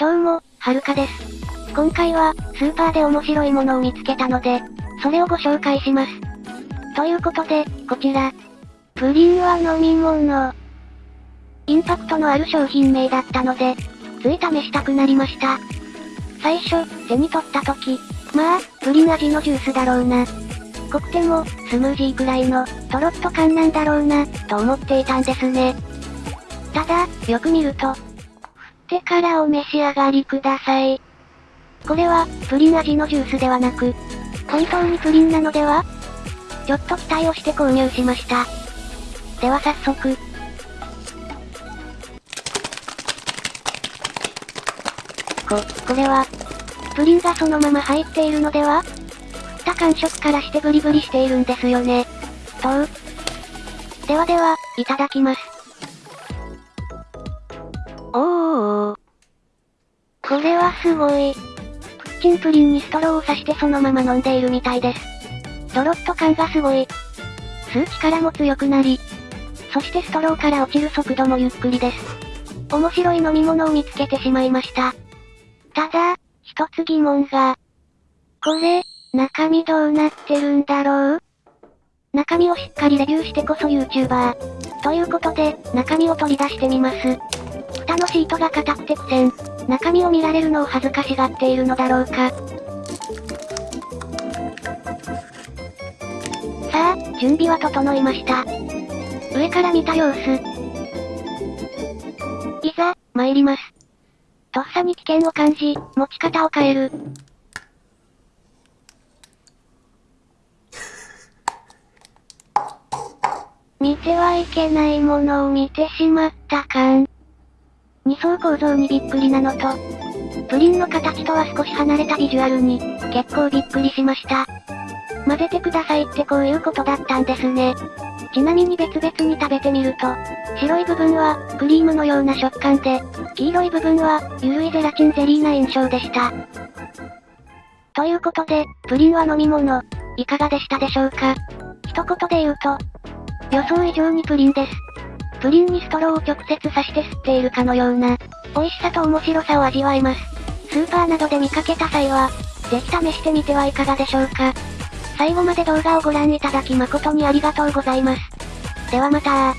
どうも、はるかです。今回は、スーパーで面白いものを見つけたので、それをご紹介します。ということで、こちら。プリンは飲み物。インパクトのある商品名だったので、つい試したくなりました。最初、手に取った時、まあ、プリン味のジュースだろうな。濃くても、スムージーくらいの、とろっと感なんだろうな、と思っていたんですね。ただ、よく見ると、ってからお召し上がりください。これは、プリン味のジュースではなく、本当にプリンなのでは？ちょっと期待をして購入しました。では早速。こ、これは、プリンがそのまま入っているのでは？振った感触からしてブリブリしているんですよね。とう。ではでは、いただきます。これはすごい。プッチンプリンにストローを刺してそのまま飲んでいるみたいです。ドロッと感がすごい。吸う力も強くなり、そしてストローから落ちる速度もゆっくりです。面白い飲み物を見つけてしまいました。ただ、一つ疑問が。これ、中身どうなってるんだろう？中身をしっかりレビューしてこそ YouTuber。ということで、中身を取り出してみます。蓋のシートが硬くて苦戦。中身を見られるのを恥ずかしがっているのだろうか。さあ、準備は整いました。上から見た様子。いざ、参ります。とっさに危険を感じ、持ち方を変える。見てはいけないものを見てしまったかん。二層構造にびっくりなのと、プリンの形とは少し離れたビジュアルに、結構びっくりしました。混ぜてくださいってこういうことだったんですね。ちなみに別々に食べてみると、白い部分は、クリームのような食感で、黄色い部分は、ゆるいゼラチンゼリーな印象でした。ということで、プリンは飲み物、いかがでしたでしょうか？一言で言うと、予想以上にプリンです。プリンにストローを直接刺して吸っているかのような、美味しさと面白さを味わえます。スーパーなどで見かけた際は、ぜひ試してみてはいかがでしょうか。最後まで動画をご覧いただき誠にありがとうございます。ではまた